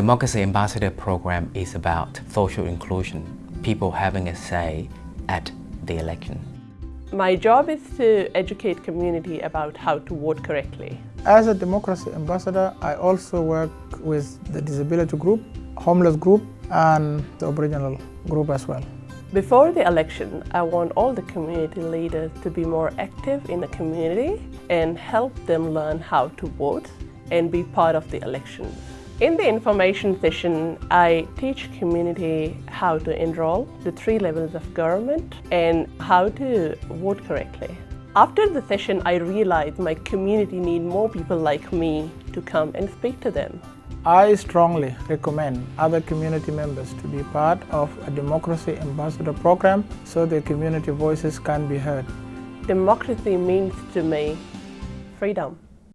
Democracy Ambassador program is about social inclusion, people having a say at the election. My job is to educate community about how to vote correctly. As a democracy ambassador, I also work with the disability group, homeless group and the Aboriginal group as well. Before the election, I want all the community leaders to be more active in the community and help them learn how to vote and be part of the elections. In the information session, I teach community how to enroll, the three levels of government, and how to vote correctly. After the session, I realized my community need more people like me to come and speak to them. I strongly recommend other community members to be part of a Democracy Ambassador program so their community voices can be heard. Democracy means to me freedom.